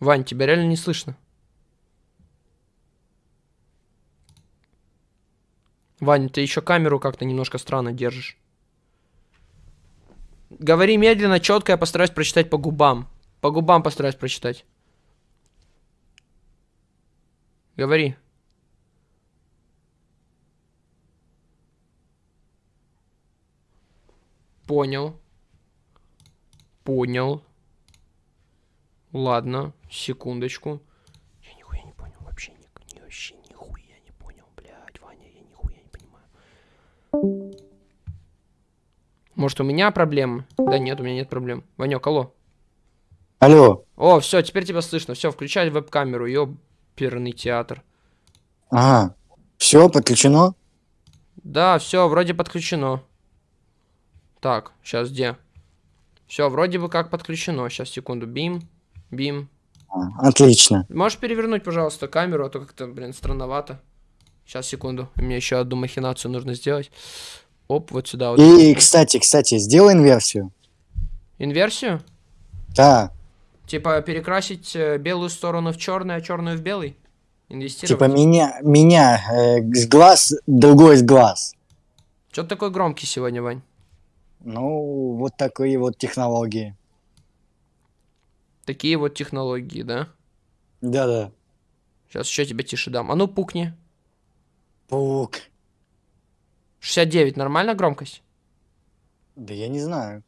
Вань, тебя реально не слышно. Вань, ты еще камеру как-то немножко странно держишь. Говори медленно, четко, я постараюсь прочитать по губам. По губам постараюсь прочитать. Говори. Понял. Понял. Ладно, секундочку. Я нихуя не понял вообще, ни, ни, вообще нихуя не понял, блядь, Ваня, я нихуя не понимаю. Может, у меня проблемы? Да нет, у меня нет проблем. Ванек, алло. Алло. О, все, теперь тебя слышно. Все, включай веб-камеру, ёперный театр. Ага. Все, подключено? Да, все, вроде подключено. Так, сейчас где? Все, вроде бы как подключено. Сейчас, секунду. Бим, бим. А, отлично. Можешь перевернуть, пожалуйста, камеру, а то как-то, блин, странновато. Сейчас, секунду. Мне еще одну махинацию нужно сделать. Оп, вот сюда. Вот. И, кстати, кстати, сделай инверсию. Инверсию? Да. Типа перекрасить э, белую сторону в черный, а черную в белый? Инвестировать? Типа меня, меня э, с глаз, другой с глаз. Ты такой громкий сегодня, Вань? Ну, вот такие вот технологии. Такие вот технологии, да? Да-да. Сейчас еще тебе тише дам. А ну пукни. Паук. 69, нормально громкость? Да я не знаю.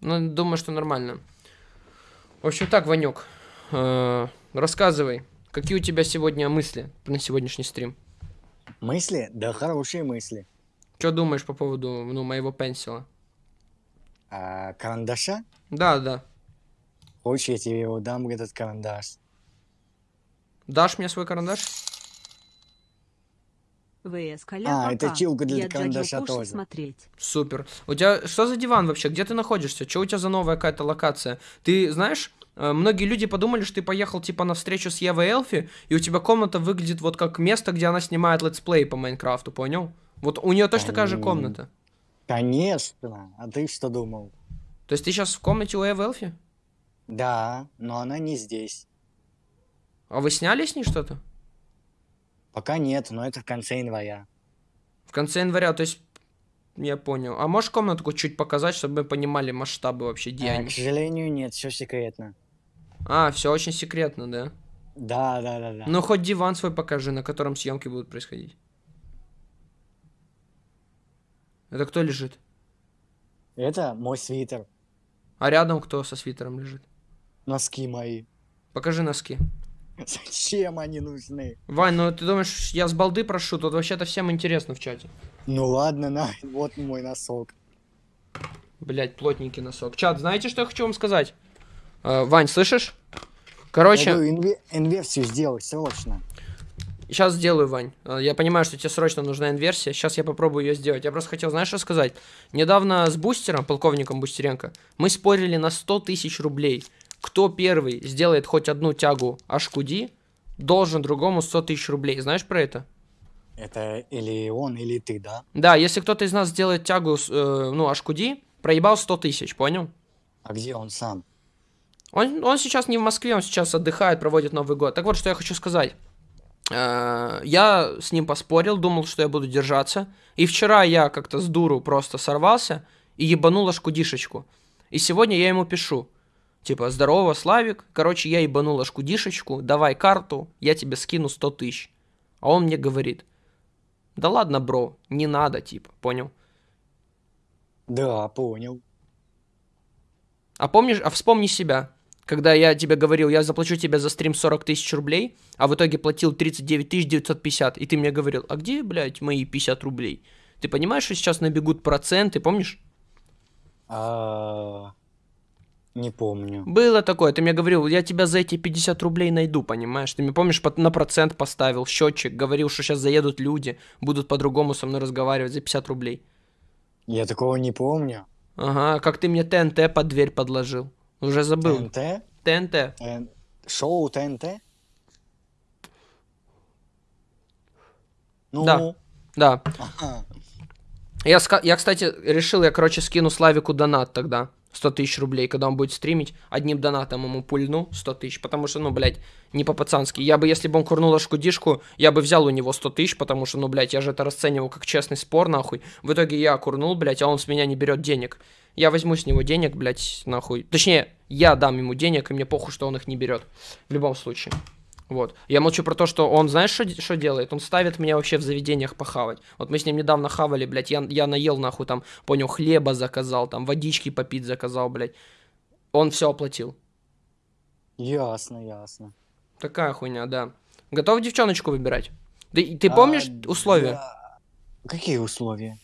Ну, думаю, что нормально. В общем так, Ванек, э, рассказывай, какие у тебя сегодня мысли на сегодняшний стрим? Мысли? Да хорошие мысли. Что думаешь по поводу ну, моего pencil а? А, карандаша? Да, да. Хочешь, я тебе его дам, этот карандаш? Дашь мне свой карандаш? ВС А, это чилка для Я карандаша тоже. смотреть. Супер. У тебя что за диван вообще? Где ты находишься? Что у тебя за новая какая-то локация? Ты знаешь, э, многие люди подумали, что ты поехал типа на встречу с Евой Элфи, и у тебя комната выглядит вот как место, где она снимает летсплей по Майнкрафту, понял? Вот у нее точно такая же комната. Конечно. А ты что думал? То есть ты сейчас в комнате у Евы Элфи? Да, но она не здесь. А вы сняли с ней что-то? Пока нет, но это в конце января. В конце января, то есть... Я понял. А можешь комнатку чуть показать, чтобы мы понимали масштабы вообще А, к сожалению, нет, все секретно. А, все очень секретно, да? Да, да, да, да. Ну, хоть диван свой покажи, на котором съемки будут происходить. Это кто лежит? Это мой свитер. А рядом кто со свитером лежит? Носки мои. Покажи носки. Зачем они нужны? Вань, ну ты думаешь, я с балды прошу? Тут вообще-то всем интересно в чате. Ну ладно, на, вот мой носок. Блять, плотненький носок. Чат, знаете, что я хочу вам сказать? Э, Вань, слышишь? Короче, Я инве- инверсию сделай срочно. Сейчас сделаю, Вань. Э, Я понимаю, что тебе срочно нужна инверсия. Сейчас я попробую ее сделать. Я просто хотел, знаешь, что сказать? Недавно с бустером, полковником Бустеренко, мы спорили на 100 тысяч рублей. Кто первый сделает хоть одну тягу HQD, должен другому 100 тысяч рублей. Знаешь про это? Это или он, или ты, да? Да, если кто-то из нас сделает тягу, э, ну, HQD, проебал 100 тысяч, понял? А где он сам? Он, он сейчас не в Москве, он сейчас отдыхает, проводит Новый год. Так вот, что я хочу сказать. Э, Я с ним поспорил, думал, что я буду держаться. И вчера я как-то с дуру просто сорвался и ебанул аж кудишечку. И сегодня я ему пишу. Типа, здорово, Славик. Короче, я ебанул аж кудишечку, давай карту, я тебе скину 100 тысяч. А он мне говорит, да ладно, бро, не надо, типа, понял? Да, понял. А помнишь, а вспомни себя, когда я тебе говорил, я заплачу тебе за стрим 40 тысяч рублей, а в итоге платил 39 тысяч 950, и ты мне говорил, а где, блядь, мои 50 рублей? Ты понимаешь, что сейчас набегут проценты, помнишь? А, Не помню. Было такое, ты мне говорил, я тебя за эти 50 рублей найду, понимаешь? Ты мне помнишь, на процент поставил счетчик, говорил, что сейчас заедут люди, будут по-другому со мной разговаривать за 50 рублей. Я такого не помню. Ага, как ты мне ТНТ под дверь подложил. Уже забыл. ТНТ? ТНТ. Э, Шоу ТНТ? Ну, Да. Да. ага. Я, я, кстати, решил, я, короче, скину Славику донат тогда. 100 тысяч рублей, когда он будет стримить, одним донатом ему пульну 100 тысяч, потому что, ну, блядь, не по-пацански. Я бы, если бы он курнул ашкудишку, я бы взял у него 100 тысяч, потому что, ну, блядь, я же это расценивал как честный спор, нахуй. В итоге я курнул, блядь, а он с меня не берет денег. Я возьму с него денег, блядь, нахуй. Точнее, я дам ему денег, и мне похуй, что он их не берет. В любом случае. Вот. Я молчу про то, что он, знаешь, что делает? Он ставит меня вообще в заведениях похавать. Вот мы с ним недавно хавали, блядь, я, я наел, нахуй, там, понял, хлеба заказал, там, водички попить заказал, блядь. Он все оплатил. Ясно, ясно. Такая хуйня, да. Готов девчоночку выбирать? Ты, ты помнишь а, условия? Да. Какие условия?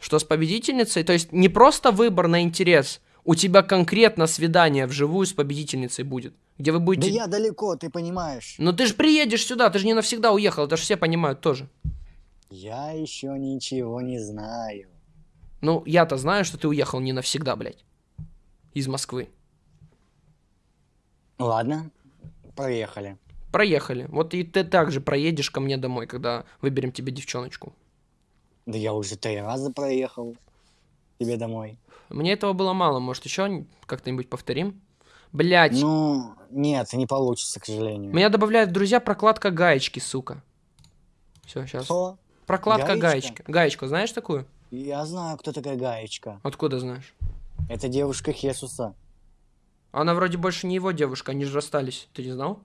Что с победительницей, то есть не просто выбор на интерес, у тебя конкретно свидание вживую с победительницей будет. Где вы будете... Да я далеко, ты понимаешь. Но ты же приедешь сюда, ты же не навсегда уехал, это же все понимают тоже. Я еще ничего не знаю. Ну, я-то знаю, что ты уехал не навсегда, блядь. Из Москвы. Ладно, проехали. Проехали. Вот и ты также проедешь ко мне домой, когда выберем тебе девчоночку. Да я уже три раза проехал тебе домой. Мне этого было мало, может еще как-нибудь повторим? Блять. Ну, нет, не получится, к сожалению. Меня добавляют в друзья прокладка гаечки, сука. Все, сейчас. Что? Прокладка гаечка? гаечка. Гаечку знаешь такую? Я знаю, кто такая гаечка. Откуда знаешь? Это девушка Хесуса. Она вроде больше не его девушка, они же расстались. Ты не знал?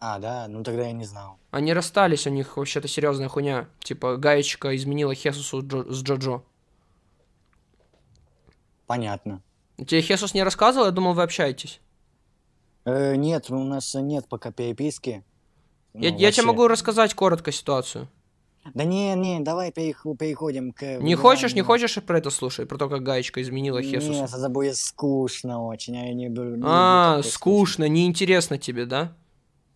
А, да, ну тогда я не знал. Они расстались, у них вообще-то серьезная хуйня. Типа, гаечка изменила Хесусу Джо с Джоджо. Понятно. Тебе Хесус не рассказывал? Я думал, вы общаетесь. Э, нет, у нас нет пока переписки. Я, ну, я тебе могу рассказать коротко ситуацию. Да не, не, давай переходим к... Не хочешь, не хочешь про это слушать? Про то, как гаечка изменила Хесуса? Нет, это будет скучно очень, а я не буду... Не а, скучно, неинтересно тебе, да?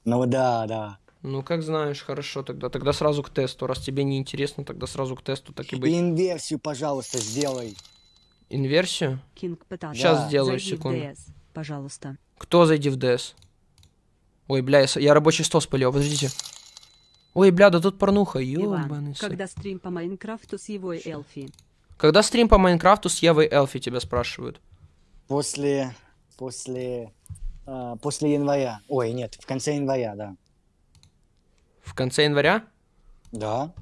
Ну да, да. Ну, как знаешь, хорошо тогда. Тогда сразу к тесту. Раз тебе не интересно, тогда сразу к тесту, так и быть. Инверсию, пожалуйста, сделай. Инверсию? Сейчас да. сделаю, секунду. DS, пожалуйста. Кто зайди в DS? Ой, бля, я, я рабочий стол спалил, подождите. Ой, бля, да тут порнуха, ёбаный когда стрим по Майнкрафту с Евой Элфи? Когда стрим по Майнкрафту с Евой Элфи, тебя спрашивают? После... После... Uh, после января. Ой, нет, в конце января, да. В конце января? Да.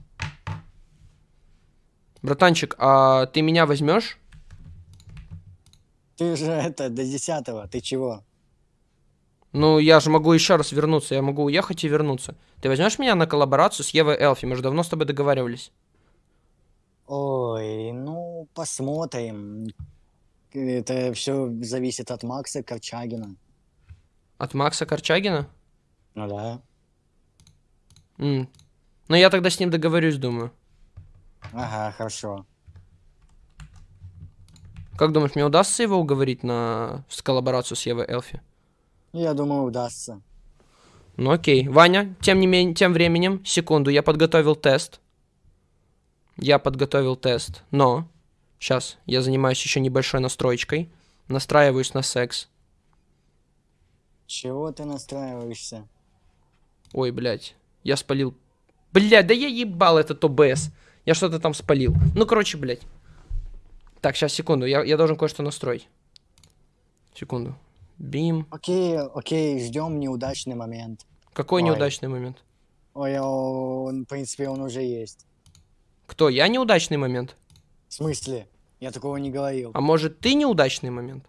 Братанчик, а ты меня возьмешь? Ты же это, до десятого, ты чего? Ну, я же могу еще раз вернуться, я могу уехать и вернуться. Ты возьмешь меня на коллаборацию с Евой Элфи? Мы же давно с тобой договаривались. Ой, ну, посмотрим. Это все зависит от Макса Корчагина. От Макса Корчагина? Ну да. Mm. Ну, я тогда с ним договорюсь, думаю. Ага, хорошо. Как думаешь, мне удастся его уговорить на с коллаборацию с Евой Элфи? Я думаю, удастся. Ну окей. Ваня, тем не менее, тем временем, секунду, я подготовил тест. Я подготовил тест, но... Сейчас, я занимаюсь еще небольшой настроечкой. Настраиваюсь на секс. Чего ты настраиваешься? Ой, блядь. Я спалил... Блядь, да я ебал этот ОБС. Я что-то там спалил. Ну, короче, блядь. Так, сейчас, секунду. Я, я должен кое-что настроить. Секунду. Бим. Окей, окей, ждем неудачный момент. Какой Ой. неудачный момент? Ой, он, в принципе, он уже есть. Кто? Я неудачный момент? В смысле? Я такого не говорил. А может, ты неудачный момент?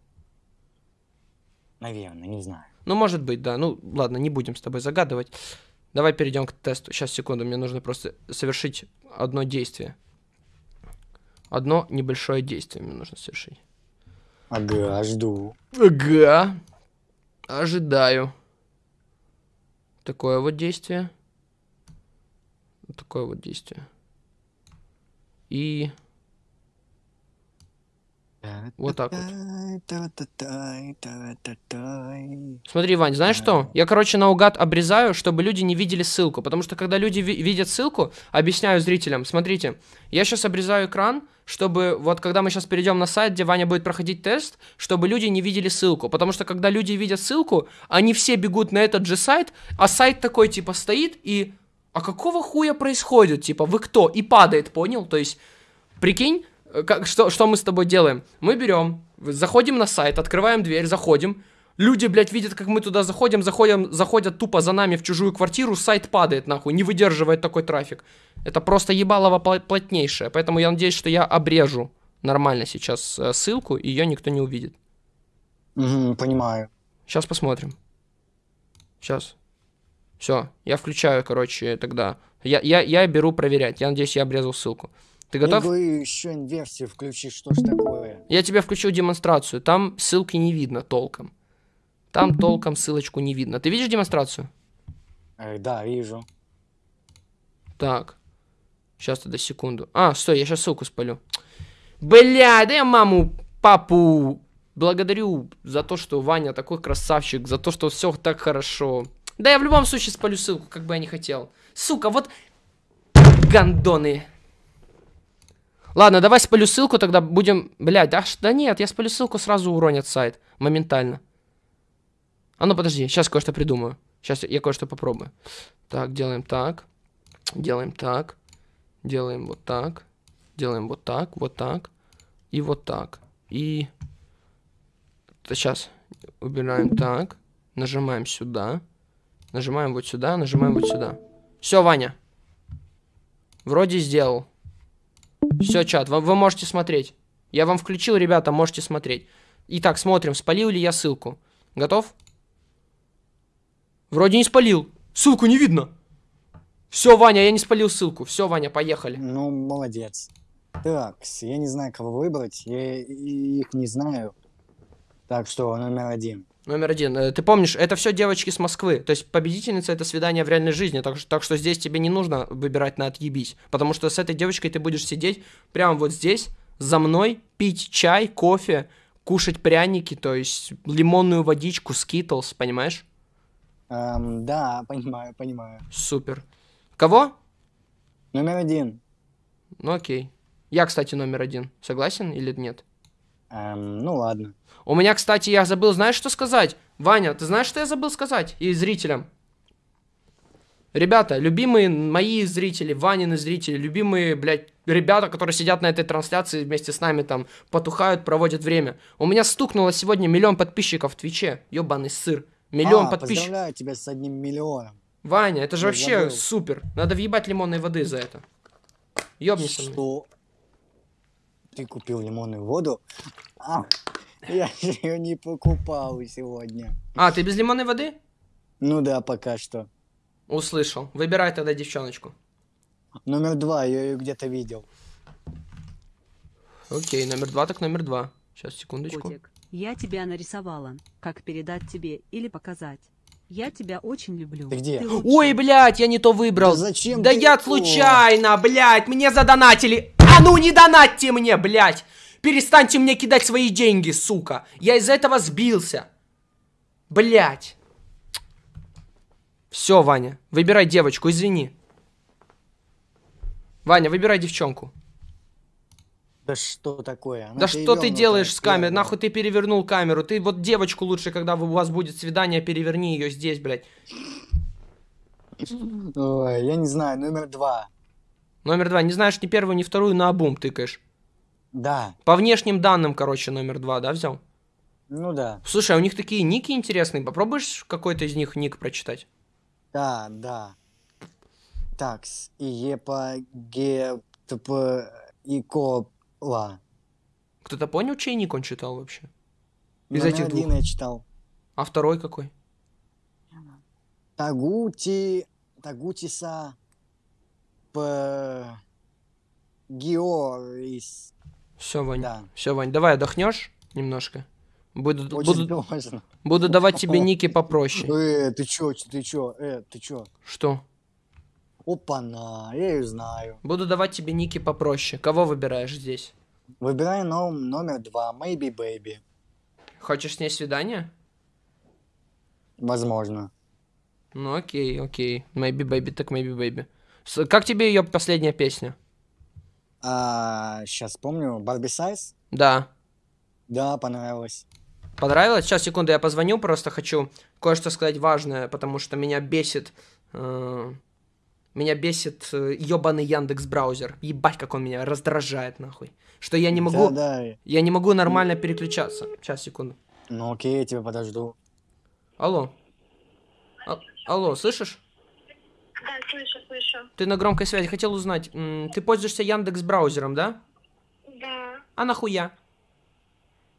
Наверное, не знаю. Ну, может быть, да. Ну, ладно, не будем с тобой загадывать. Давай перейдем к тесту. Сейчас, секунду, мне нужно просто совершить одно действие. Одно небольшое действие мне нужно совершить. Ага, жду. Ага. Ожидаю. Такое вот действие. Такое вот действие. И... Вот так вот. Смотри, Вань, знаешь что? Я, короче, наугад обрезаю, чтобы люди не видели ссылку. Потому что, когда люди ви видят ссылку, объясняю зрителям. Смотрите, я сейчас обрезаю экран, чтобы вот когда мы сейчас перейдем на сайт, где Ваня будет проходить тест, чтобы люди не видели ссылку. Потому что, когда люди видят ссылку, они все бегут на этот же сайт, а сайт такой, типа, стоит и... А какого хуя происходит? Типа, вы кто? И падает, понял? То есть, прикинь, как, что, что мы с тобой делаем? Мы берем, Заходим на сайт, открываем дверь, заходим. Люди, блядь, видят, как мы туда заходим, заходим, заходят тупо за нами в чужую квартиру, сайт падает, нахуй, не выдерживает такой трафик. Это просто ебалово плотнейшее, поэтому я надеюсь, что я обрежу нормально сейчас э, ссылку, и ее никто не увидит. Понимаю. Сейчас посмотрим. Сейчас. Все, я включаю, короче, тогда. Я, я, я беру проверять. Я надеюсь, я обрезал ссылку. Ты готов? говорю, еще инверсию включи, что ж такое? Я тебе включу демонстрацию. Там ссылки не видно толком. Там толком ссылочку не видно. Ты видишь демонстрацию? Э, да, вижу. Так. Сейчас тогда секунду. А, стой, я сейчас ссылку спалю. Бля, да я маму, папу благодарю за то, что Ваня такой красавчик, за то, что все так хорошо. Да я в любом случае спалю ссылку, как бы я не хотел. Сука, вот гандоны. Ладно, давай спалю ссылку, тогда будем... Блядь, ш- да нет, я спалю ссылку, сразу уронят сайт. Моментально. А ну подожди, сейчас кое-что придумаю. Сейчас я кое-что попробую. Так, делаем так. Делаем так. Делаем вот так. Делаем вот так, вот так. И вот так. И... Сейчас. Убираем так. Нажимаем сюда. Нажимаем вот сюда, нажимаем вот сюда. Все, Ваня. Вроде сделал. Все, чат, вы, вы можете смотреть. Я вам включил, ребята, можете смотреть. Итак, смотрим, спалил ли я ссылку. Готов? Вроде не спалил. Ссылку не видно. Все, Ваня, я не спалил ссылку. Все, Ваня, поехали. Ну, молодец. Так, я не знаю, кого выбрать. Я их не знаю. Так что номер один. Номер один. Э, Ты помнишь, это все девочки с Москвы. То есть победительница это свидание в реальной жизни. Так, что- так что здесь тебе не нужно выбирать на отъебись. Потому что с этой девочкой ты будешь сидеть прямо вот здесь, за мной, пить чай, кофе, кушать пряники, то есть лимонную водичку, скитлс, понимаешь? Эм, да, понимаю, понимаю. Супер. Кого? Номер один. Ну окей. Я, кстати, номер один. Согласен или нет? Эм, ну ладно. У меня, кстати, я забыл, знаешь, что сказать? Ваня, ты знаешь, что я забыл сказать? И зрителям. Ребята, любимые мои зрители, Ванины зрители, любимые, блядь, ребята, которые сидят на этой трансляции вместе с нами там, потухают, проводят время. У меня стукнуло сегодня миллион подписчиков в Твиче. Ёбаный сыр. Миллион А, подписчиков. Поздравляю тебя с одним миллионом. Ваня, это же Я вообще забыл. супер. Надо въебать лимонной воды за это. Ёбнись со мной. Ты купил лимонную воду? А, я же ее не покупал сегодня. А, ты без лимонной воды? Ну да, пока что. Услышал. Выбирай тогда девчоночку. Номер два, я ее где-то видел. Окей, номер два, так номер два. Сейчас, секундочку. Котик, я тебя нарисовала. Как передать тебе или показать? Я тебя очень люблю. Ты где? лучший. Ой, блядь, я не то выбрал. Да зачем Да ты- я О. случайно, блядь, мне задонатили. А ну не донатьте мне, блядь. Перестаньте мне кидать свои деньги, сука. Я из этого сбился. Блядь. Все, Ваня, выбирай девочку, извини. Ваня, выбирай девчонку. Да что такое? Она да что ты делаешь с камерой? Нахуй ты перевернул камеру? Ты вот девочку лучше, когда у вас будет свидание, переверни ее здесь, блядь. Ой, я не знаю, номер два. Номер два. Не знаешь ни первую, ни вторую, на обум тыкаешь. Да, По внешним данным, короче, номер два, да, взял? ну да. Слушай, а у них такие ники интересные. Попробуешь какой-то из них ник прочитать? Да, да. Такс. И епа ге тп и кола. Кто-то понял, чей ник он читал вообще? Из Номер этих один двух. я читал. А второй какой? Тагути... Тагутиса... П... Георис. Все, Вань. Да. Все, Вань, давай отдохнешь немножко. Буду, Очень буду, буду давать тебе ники попроще. Э, ты чё, ты чё, э, ты чё? Что? Опа-на, я ее знаю. Буду давать тебе ники попроще. Кого выбираешь здесь? Выбирай ном- номер два, Maybe Baby. Хочешь с ней свидание? Возможно. Ну окей, окей. Maybe baby, так maybe baby. С- Как тебе ее последняя песня? А, сейчас помню, Барби Сайз? Да. Да, понравилось. Понравилось? Сейчас, секунду, я позвоню, просто хочу кое-что сказать важное, потому что меня бесит. э, Меня бесит ебаный Яндекс браузер. Ебать, как он меня раздражает, нахуй. Что я не могу, Да, да. я не могу нормально переключаться. Сейчас, секунду. Ну окей, я тебя подожду. Алло. А- алло, слышишь? Да, слышу, слышу. Ты на громкой связи. Хотел узнать, ты пользуешься Яндекс браузером, да? Да. А нахуя?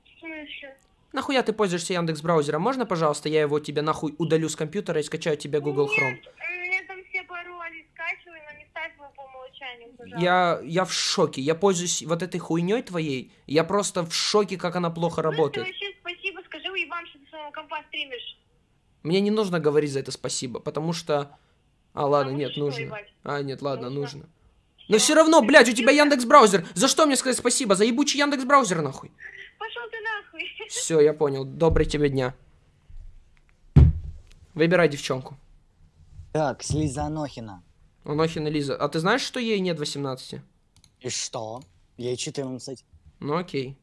В смысле? Нахуя ты пользуешься Яндекс браузером? Можно, пожалуйста, я его тебе нахуй удалю с компьютера и скачаю тебе Google Chrome? Нет, у меня там все пароли скачивай, но не ставь его по умолчанию, пожалуйста. Я, я в шоке. Я пользуюсь вот этой хуйней твоей. Я просто в шоке, как она плохо ты работает. вообще спасибо скажи, уебан, что ты своего компа стримишь. Мне не нужно говорить за это спасибо, потому что... А, ладно, Потому нет, нужно. ебать? А, нет, ладно, Нужно. нужно. Но все равно, блядь, у тебя Яндекс браузер. За что мне сказать спасибо? За ебучий Яндекс браузер, нахуй. Пошел ты нахуй. Все, я понял. Добрый тебе дня. Выбирай девчонку. Так, Слиза Анохина. Анохина Лиза. А ты знаешь, что ей нет 18? И что? Ей 14. Ну окей.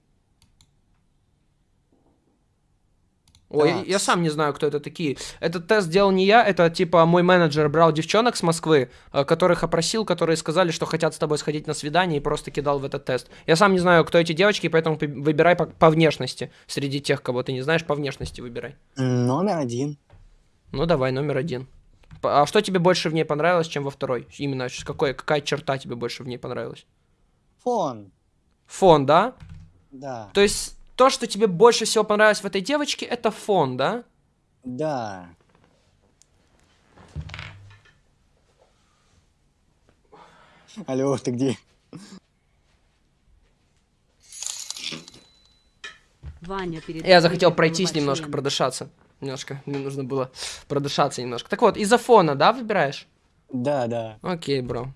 Ой, я, Так. я сам не знаю, кто это такие. Этот тест делал не я, это типа мой менеджер брал девчонок с Москвы, э, которых опросил, которые сказали, что хотят с тобой сходить на свидание и просто кидал в этот тест. Я сам не знаю, кто эти девочки, поэтому выбирай по, по внешности. Среди тех, кого ты не знаешь, по внешности выбирай. Номер один. Ну давай, номер один. А что тебе больше в ней понравилось, чем во второй? Именно какой, какая черта тебе больше в ней понравилась? Фон. Фон, да? Да. То есть то, что тебе больше всего понравилось в этой девочке, это фон, да? Да. Алло, ты где? Ваня перед Я захотел пройтись немножко, член. продышаться. Немножко, мне нужно было продышаться немножко. Так вот, из-за фона, да, выбираешь? Да, да. Окей, бро.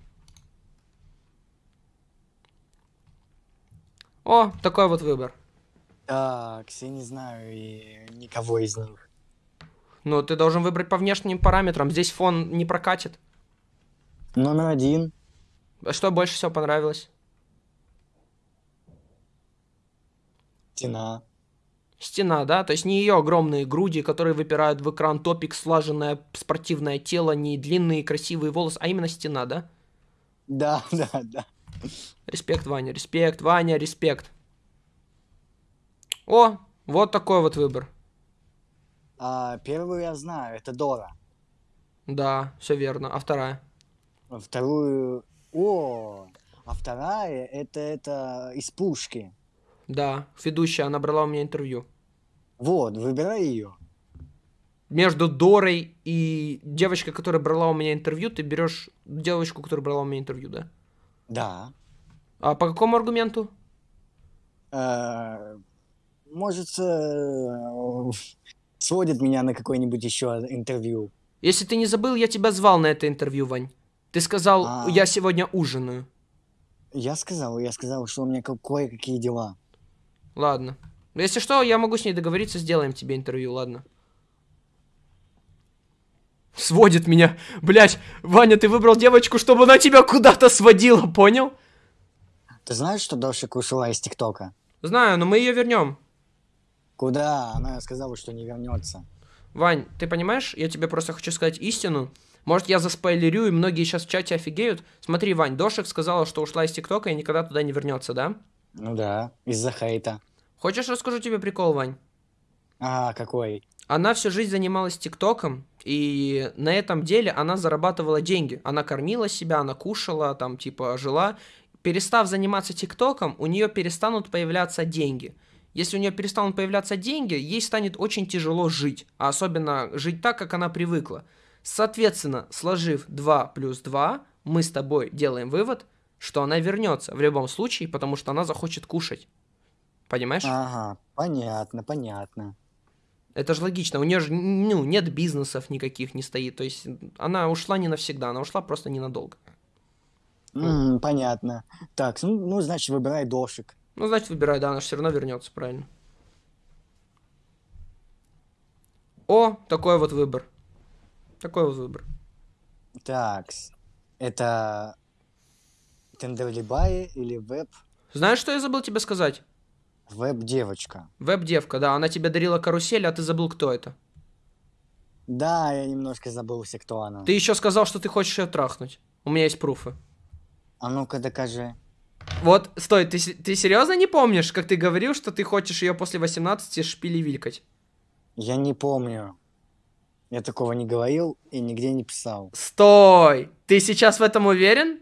О, такой вот выбор. Так, я не знаю и никого из них. Ну, ты должен выбрать по внешним параметрам. Здесь фон не прокатит. Номер один. А Что больше всего понравилось? Стена. Стена, да? То есть не ее огромные груди, которые выпирают в экран, топик, слаженное спортивное тело, не длинные красивые волосы, а именно стена, да? Да, да, да. Респект, Ваня, респект, Ваня, респект. О, вот такой вот выбор. А, первую я знаю, это Дора. Да, все верно. А вторая? Вторую... О, а вторая это, это из пушки. Да, ведущая, она брала у меня интервью. Вот, выбирай ее. Между Дорой и девочкой, которая брала у меня интервью, ты берешь девочку, которая брала у меня интервью, да? Да. А по какому аргументу? Может, э, сводит меня на какое-нибудь еще интервью. Если ты не забыл, я тебя звал на это интервью, Вань. Ты сказал, А. я сегодня ужинаю. Я сказал, я сказал, что у меня ка- кое-какие дела. Ладно. Если что, я могу с ней договориться, сделаем тебе интервью, ладно? Сводит меня. Блять, Ваня, ты выбрал девочку, чтобы она тебя куда-то сводила, понял? Ты знаешь, что Дошик ушла из ТикТока? Знаю, но мы ее вернем. Куда? Она сказала, что не вернется. Вань, ты понимаешь, я тебе просто хочу сказать истину. Может, я заспойлерю, и многие сейчас в чате офигеют. Смотри, Вань, Дошик сказала, что ушла из ТикТока и никогда туда не вернется, да? Ну да, из-за хейта. Хочешь, расскажу тебе прикол, Вань? А, какой? Она всю жизнь занималась ТикТоком, и на этом деле она зарабатывала деньги. Она кормила себя, она кушала, там, типа, жила. Перестав заниматься ТикТоком, у нее перестанут появляться деньги. Если у нее перестанут появляться деньги, ей станет очень тяжело жить, а особенно жить так, как она привыкла. Соответственно, сложив 2 плюс 2, мы с тобой делаем вывод, что она вернется в любом случае, потому что она захочет кушать. Понимаешь? Ага, понятно, понятно. Это же логично. У нее же ну, нет бизнесов никаких не стоит. То есть она ушла не навсегда, она ушла просто ненадолго. М, понятно. Так, ну, ну, значит, выбирай Дошик. Ну, значит, выбирай, да, она же все равно вернется, правильно. О, такой вот выбор. Такой вот выбор. Так, это Тендерлибай или веб? Знаешь, что я забыл тебе сказать? Веб-девочка. Веб-девка, да, она тебе дарила карусель, а ты забыл, кто это. Да, я немножко забылся, кто она. Ты еще сказал, что ты хочешь ее трахнуть. У меня есть пруфы. А ну-ка докажи. Вот, стой, ты, ты серьезно не помнишь, как ты говорил, что ты хочешь ее после 18 шпили вилькать? Я не помню. Я такого не говорил и нигде не писал. Стой! Ты сейчас в этом уверен?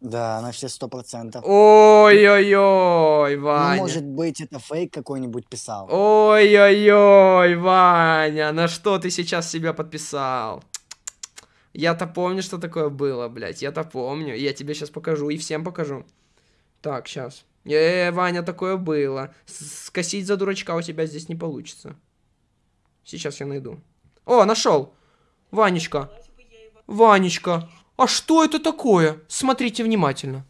Да, на все сто процентов. Ой-ой-ой, Ну, Ваня. может быть, это фейк какой-нибудь писал. Ой-ой-ой, Ваня, на что ты сейчас себя подписал? Я-то помню, что такое было, блядь, я-то помню. Я тебе сейчас покажу и всем покажу. Так, сейчас. Э, Ваня, такое было. С- Скосить за дурачка у тебя здесь не получится. Сейчас я найду. О, нашел. Ванечка. Ванечка. А что это такое? Смотрите внимательно.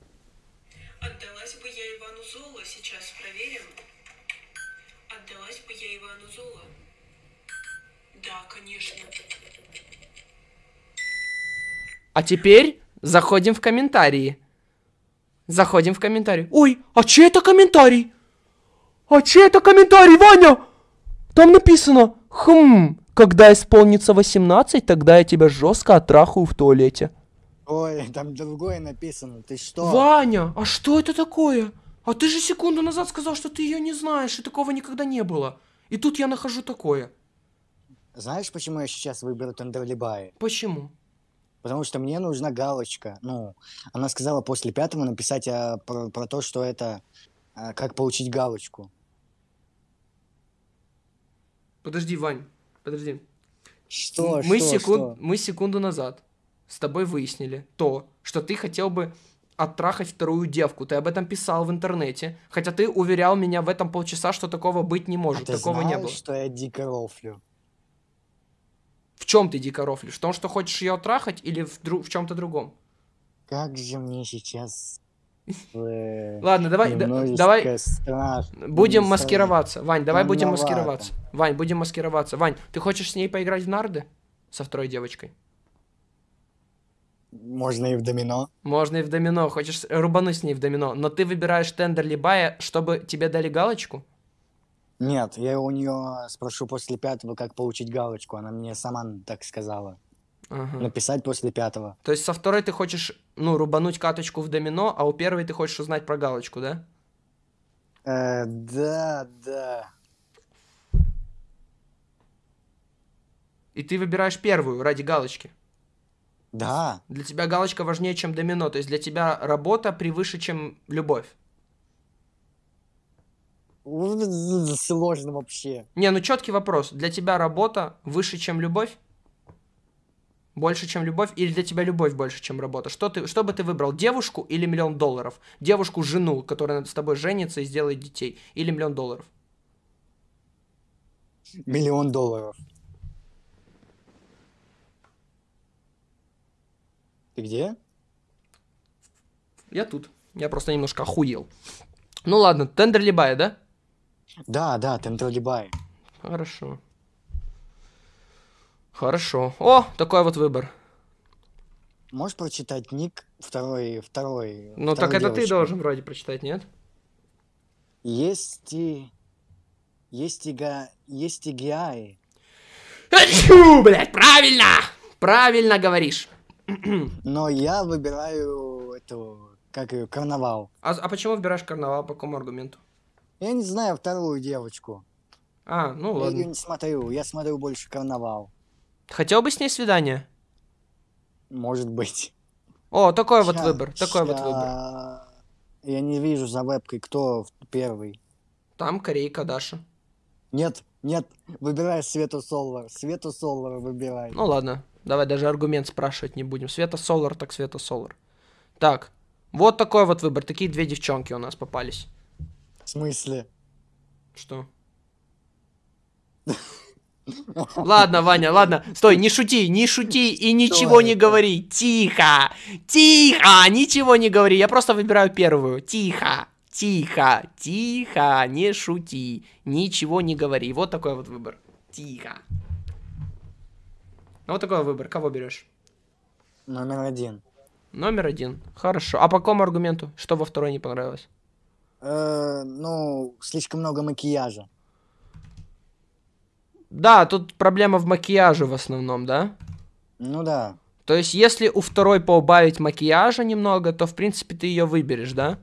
Отдалась бы я Ивану Золо, сейчас проверим. Отдалась бы я Ивану Золо. Да, конечно. А теперь заходим в комментарии. Заходим в комментарии. Ой, а чей это комментарий? А чей это комментарий, Ваня? Там написано, хм, когда исполнится 18, тогда я тебя жестко оттрахаю в туалете. Ой, там другое написано. Ты что? Ваня, а что это такое? А ты же секунду назад сказал, что ты ее не знаешь, и такого никогда не было. И тут я нахожу такое. Знаешь, почему я сейчас выберу Тендерлибай? Почему? Потому что мне нужна галочка. Ну, она сказала после пятого написать а, про, про то, что это а, как получить галочку. Подожди, Вань, подожди. Что? мы, что, секунд... что? мы секунду назад с тобой выяснили то, что ты хотел бы оттрахать вторую девку. Ты об этом писал в интернете. Хотя ты уверял меня в этом полчаса, что такого быть не А может. ты такого знал, не было. что я дико рофлю? В чем ты дико рофлишь? В том, что хочешь ее оттрахать или в, дру- в чем-то другом? Как же мне сейчас... э, Ладно, давай, давай будем маскироваться. Вань, давай будем маскироваться. Вань, будем маскироваться. Вань, ты хочешь с ней поиграть в нарды? Со второй девочкой? Можно и в домино. Можно и в домино. Хочешь рубануть с ней в домино. Но ты выбираешь тендер либая, чтобы тебе дали галочку? Нет, я у нее спрошу после пятого, как получить галочку. Она мне сама так сказала. Ага. Написать после пятого. То есть со второй ты хочешь, ну, рубануть каточку в домино, а у первой ты хочешь узнать про галочку, да? Э, да, да. И ты выбираешь первую ради галочки. Да. Для тебя галочка важнее, чем домино. То есть для тебя работа превыше, чем любовь. Сложно вообще. Не, ну четкий вопрос. Для тебя работа выше, чем любовь? Больше, чем любовь? Или для тебя любовь больше, чем работа? Что, ты, что бы ты выбрал? Девушку или миллион долларов? Девушку, жену, которая с тобой женится и сделает детей? Или миллион долларов? Миллион долларов. Ты где? Я тут. Я просто немножко охуел. Ну ладно, тендер либая, да? Да, да, Тендерлибай. Хорошо. Хорошо. О, такой вот выбор. Можешь прочитать ник второй, второй. Ну так это ты девочки? должен вроде прочитать, нет? Есть и... Есть и га... Есть и гиаи. Фу, блядь, правильно! Правильно говоришь. Но я выбираю эту... Как ее? Карнавал. А, а почему выбираешь карнавал? По какому аргументу? Я не знаю вторую девочку. А, ну Я ее ладно. не смотрю. Я смотрю больше карнавал. Хотел бы с ней свидание? Может быть. О, такой вот Ща- выбор, такой вот ща- выбор. Я не вижу за вебкой, кто первый. Там корейка Даша. Нет, нет, выбирай Свету Солвар. Свету Солвар выбирай. Ну ладно, давай даже аргумент спрашивать не будем. Света Солар, так Света Солар. Так, вот такой вот выбор. Такие две девчонки у нас попались. В смысле? Что? Ладно, Ваня, ладно. Стой, не шути, не шути и ничего не говори. Тихо, тихо, ничего не говори. Я просто выбираю первую. Тихо, тихо, тихо, не шути, ничего не говори. Вот такой вот выбор. Тихо. Вот такой выбор. Кого берешь? Номер один. Номер один. Хорошо. А по какому аргументу? Что во второй не понравилось? Э, ну, слишком много макияжа. Да, тут проблема в макияже в основном, да? Ну да. То есть, если у второй поубавить макияжа немного, то, в принципе, ты ее выберешь, да?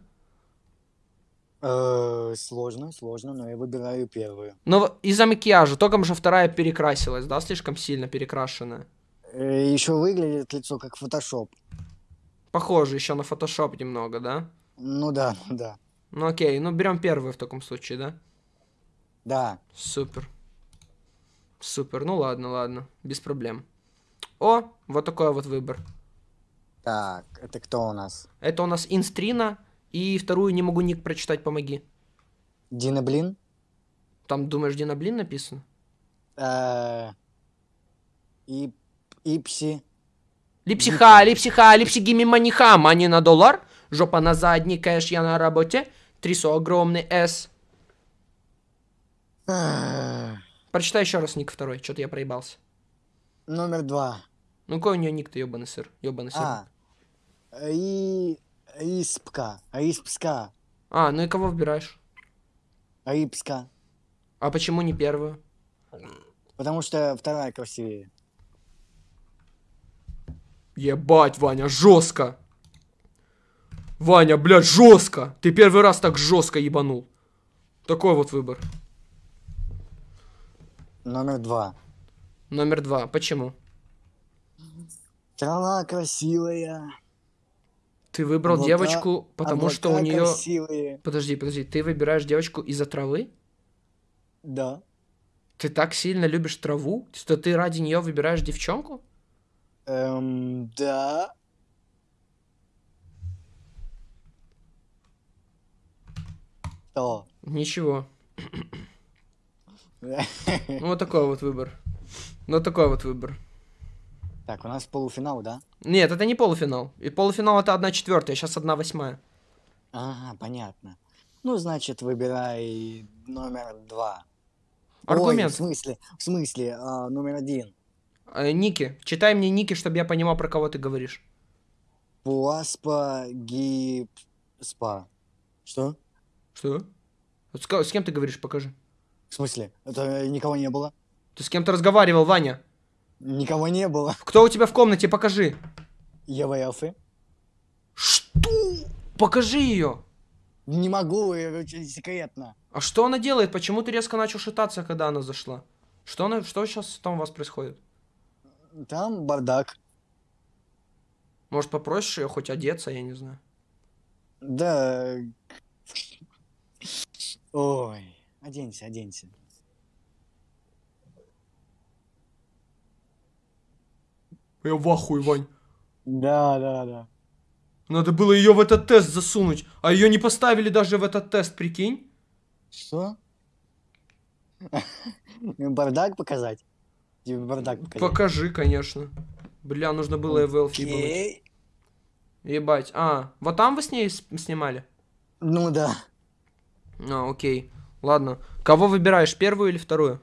Э, сложно, сложно, но я выбираю первую. Но из-за макияжа, только же вторая перекрасилась, да, слишком сильно перекрашенная. еще выглядит лицо как фотошоп. Похоже еще на фотошоп немного, да? Ну да, ну да. Ну окей, ну берем первую в таком случае, да? Да. Супер. Супер, ну ладно, ладно, без проблем. О, вот такой вот выбор. Так, это кто у нас? Это у нас инстрина, и вторую не могу ник прочитать, помоги. Дина Блин? Там, думаешь, Дина Блин написано? Э, Ип- Ипси. Липсиха, липсиха, липсигими маниха, мани на доллар, жопа на задний, кэш, я на работе, трясу огромный S. Эх, Прочитай еще раз ник второй, что-то я проебался. Номер два. Ну какой у нее ник-то, ебаный сыр, ебаный сыр. А. И... Испка. Испска. А, ну и кого выбираешь? Рипска. А почему не первую? Потому что вторая красивее. Ебать, Ваня, жестко. Ваня, блядь, жестко. Ты первый раз так жестко ебанул. Такой вот выбор. Номер два. Номер два. Почему? Трава красивая. Ты выбрал Облака- девочку, потому что у облака нее. красивые. Подожди, подожди, ты выбираешь девочку из-за травы? Да. Ты так сильно любишь траву, что ты ради нее выбираешь девчонку? Эм, да. Что? Ничего. Ну, вот такой вот выбор. Ну, вот такой вот выбор. Так, у нас полуфинал, да? Нет, это не полуфинал. И полуфинал это одна четвертая, сейчас одна восьмая. Ага, понятно. Ну, значит, выбирай номер два. Аргумент. Ой, в смысле, в смысле, а, номер один. Э, ники. Читай мне ники, чтобы я понимал, про кого ты говоришь. Пуаспа гипспа. Что? Что? С, с кем ты говоришь, покажи. В смысле? Это никого не было? Ты с кем-то разговаривал, Ваня. Никого не было. Кто у тебя в комнате, покажи. Ева Элфи? Что? Покажи ее. Не могу, это очень секретно. А что она делает? Почему ты резко начал шататься, когда она зашла? Что она, что сейчас там у вас происходит? Там бардак. Может, попросишь ее хоть одеться, я не знаю. Да. Ой, оденься, оденься. Я в ахуе, Вань. Да, да, да. Надо было ее в этот тест засунуть, а ее не поставили даже в этот тест, прикинь? Что? Бардак показать? Тебе бардак показать? Покажи, конечно. Бля, нужно было ебануть. Окей. Ебать. А, вот там вы с ней снимали? Ну да. А, окей. Ладно. Кого выбираешь, первую или вторую?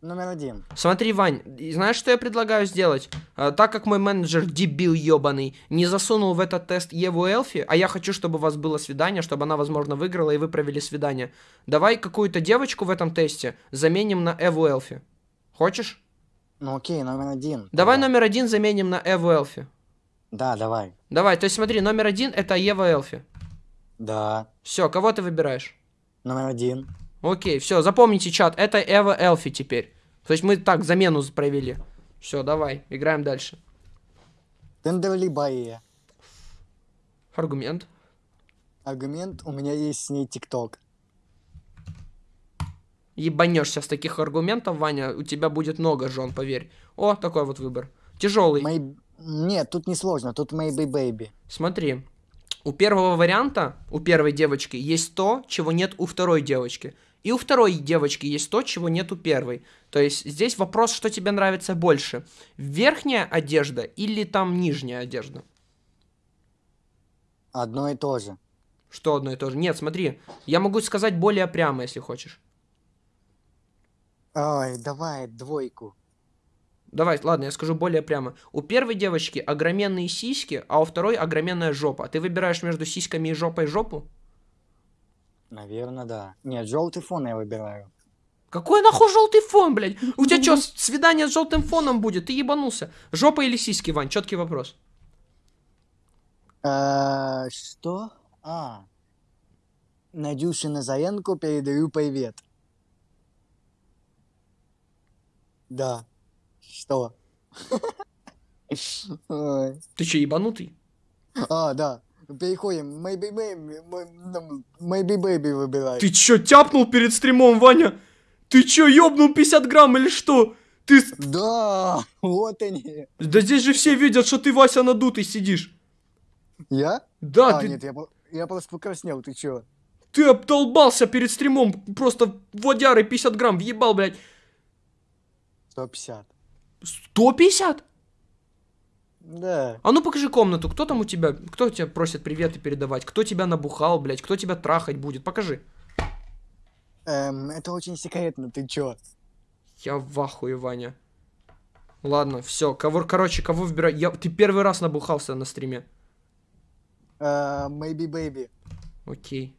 Номер один. Смотри, Вань, знаешь, что я предлагаю сделать? А, так как мой менеджер, дебил ебаный, не засунул в этот тест Еву Элфи, а я хочу, чтобы у вас было свидание, чтобы она, возможно, выиграла, и вы провели свидание. Давай какую-то девочку в этом тесте заменим на Эву Элфи. Хочешь? Ну окей, номер один. Давай тогда. номер один заменим на Эву Элфи. Да, давай. Давай, то есть смотри, номер один это Ева Элфи. Да. Все, кого ты выбираешь? Номер один. Окей, все, запомните, чат, это Эва Элфи теперь. То есть мы так замену провели. Все, давай, играем дальше. Тендерли Баия. Аргумент. Аргумент, у меня есть с ней ТикТок. Ебанешься с таких аргументов, Ваня, у тебя будет много жен, поверь. О, такой вот выбор. Тяжелый. Мэй... Нет, тут не сложно, тут Maybe Baby. Смотри, у первого варианта, у первой девочки, есть то, чего нет у второй девочки. И у второй девочки есть то, чего нет у первой. То есть здесь вопрос, что тебе нравится больше. Верхняя одежда или там нижняя одежда? Одно и то же. Что одно и то же? Нет, смотри, я могу сказать более прямо, если хочешь. Ой, давай двойку. Давай, ладно, я скажу более прямо. У первой девочки огроменные сиськи, а у второй огроменная жопа. Ты выбираешь между сиськами и жопой жопу? Наверное, да. Нет, желтый фон я выбираю. Какой нахуй желтый фон, блядь? У тебя что, свидание с желтым фоном будет? Ты ебанулся. Жопа или сиськи, Вань? Четкий вопрос. Э, Что? А. Надюше Назаренко передаю привет. Да. Что? Ты что, ебанутый? А, да. Переходим. Maybe baby. Maybe baby выбирай. Ты чё, тяпнул перед стримом, Ваня? Ты чё, ёбнул 50 грамм или что? Ты... Да, вот они. Да здесь же все видят, что ты, Вася, надутый сидишь. Я? Да, А, ты, нет, я, я просто покраснел, ты чё? ты обдолбался перед стримом. Просто водяры 50 грамм въебал, блядь. 150. 150? Да. А ну покажи комнату. Кто там у тебя? Кто тебя просит приветы передавать? Кто тебя набухал, блядь? Кто тебя трахать будет? Покажи. Эм, это очень секретно, ты чё? Я в ахуе, Ваня. Ладно, все. Кого, короче, кого выбирай? Я, ты первый раз набухался на стриме. Э, maybe baby. Окей.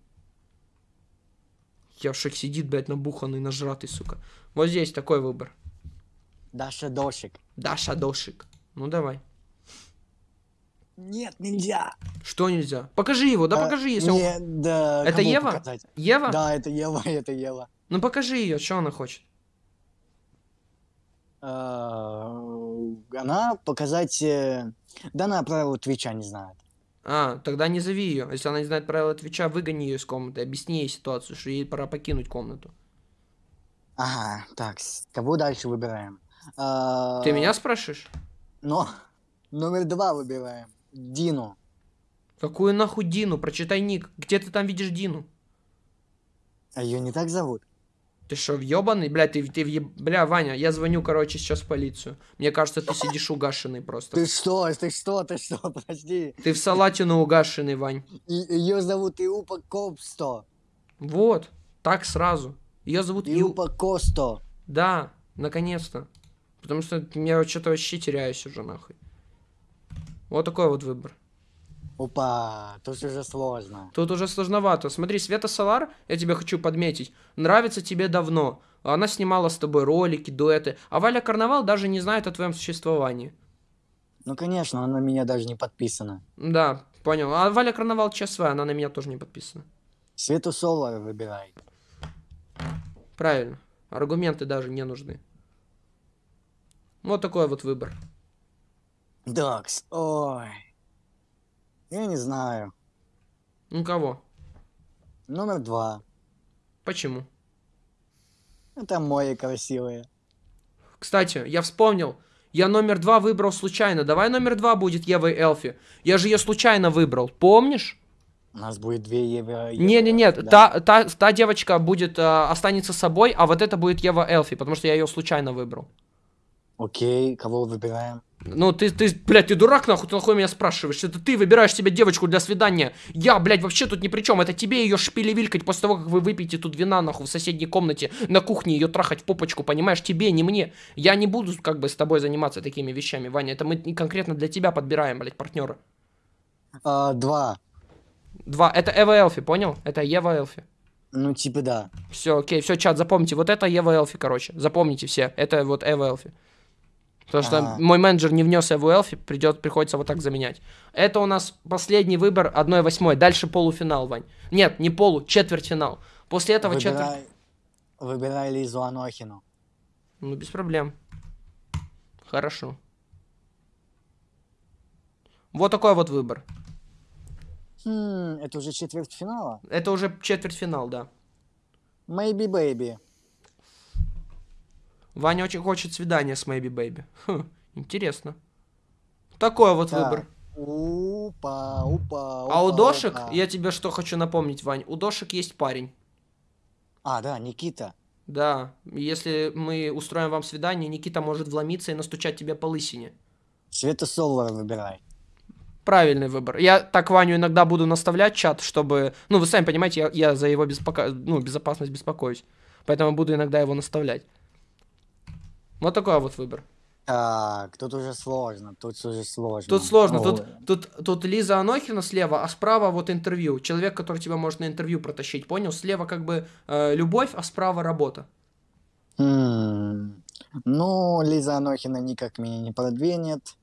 Яшек сидит, блядь, набуханный, нажратый, сука. Вот здесь такой выбор. Даша Дошик. Даша Дошик. Ну давай. Нет, нельзя. Что нельзя? Покажи его, да Э, покажи, если он- Нет, да. Это Ева? показать? Ева? Да, это Ева, это Ева. Ну покажи ее, что она хочет. Э, Она показать... э, Да она правила Твича не знает. А, тогда не зови ее. Если она не знает правила Твича, выгони ее из комнаты, объясни ей ситуацию, что ей пора покинуть комнату. Ага, так, кого дальше выбираем? Э, Ты меня спрашиваешь? Но номер два выбираем. Дину. Какую нахуй Дину? Прочитай ник. Где ты там видишь Дину? А ее не так зовут? Ты что, въебаный? Бля, ты, ты въеб... Бля, Ваня, я звоню, короче, сейчас в полицию. Мне кажется, ты сидишь угашенный просто. Ты что, ты что, ты что, подожди. Ты в салатину угашенный, Вань. Ее зовут Иупа Копсто. Вот, так сразу. Ее зовут. Иупа Косто. Да, наконец-то. Потому что я что-то вообще теряюсь уже, нахуй. Вот такой вот выбор. Опа, тут уже сложно. Тут уже сложновато. Смотри, Света Солар, я тебе хочу подметить, нравится тебе давно. Она снимала с тобой ролики, дуэты. А Валя Карнавал даже не знает о твоем существовании. Ну, конечно, она на меня даже не подписана. Да, понял. А Валя Карнавал ЧСВ, она на меня тоже не подписана. Свету Солар выбирай. Правильно. Аргументы даже не нужны. Вот такой вот выбор. Докс, ой. Я не знаю. Ну кого? Номер два. Почему? Это мои красивые. Кстати, я вспомнил. Я номер два выбрал случайно. Давай номер два будет Ева и Элфи. Я же ее случайно выбрал. Помнишь? У нас будет две евро. Не-не-не, да? та, та, та девочка будет, э, останется собой, а вот это будет Ева Элфи, потому что я ее случайно выбрал. Окей, кого выбираем? Ну, ты, ты, блядь, ты дурак, нахуй, ты нахуй меня спрашиваешь? Это ты выбираешь себе девочку для свидания. Я, блядь, вообще тут ни при чем. Это тебе ее шпилевилькать после того, как вы выпьете тут вина, нахуй, в соседней комнате, на кухне ее трахать в попочку, понимаешь? Тебе, не мне. Я не буду, как бы, с тобой заниматься такими вещами, Ваня. Это мы конкретно для тебя подбираем, блядь, партнера. А, два. Два. Это Эва Элфи, понял? Это Ева Элфи. Ну, типа да. Все, окей, все, чат, запомните. Вот это Ева Элфи, короче. Запомните все. Это вот Эва Элфи. Потому что Ага. мой менеджер не внес Эву Элфи, придет, приходится вот так заменять. Это у нас последний выбор 1-8. Дальше полуфинал, Вань. Нет, не полу, четвертьфинал. После этого четверть... Выбирай, выбирай Лизу Анохину. Ну, без проблем. Хорошо. Вот такой вот выбор. Хм, это уже четвертьфинала? Это уже четвертьфинал, да. Maybe Baby. Ваня очень хочет свидания с Maybe Baby. Хм, интересно. Такой вот Так. выбор. Упа, упа, А у упа, Дошек, упа. я тебе что хочу напомнить, Вань, у Дошек есть парень. А, да, Никита. Да, если мы устроим вам свидание, Никита может вломиться и настучать тебе по лысине. Свету Солвара выбирай. Правильный выбор. Я так Ваню иногда буду наставлять чат, чтобы... Ну, вы сами понимаете, я, я за его беспоко... ну, безопасность беспокоюсь. Поэтому буду иногда его наставлять. Вот такой вот выбор. Так, тут уже сложно, тут уже сложно. Тут сложно. Тут, тут, тут Лиза Анохина слева, а справа вот интервью. Человек, который тебя может на интервью протащить, понял? Слева как бы э, любовь, а справа работа. М, Ну, Лиза Анохина никак меня не продвинет.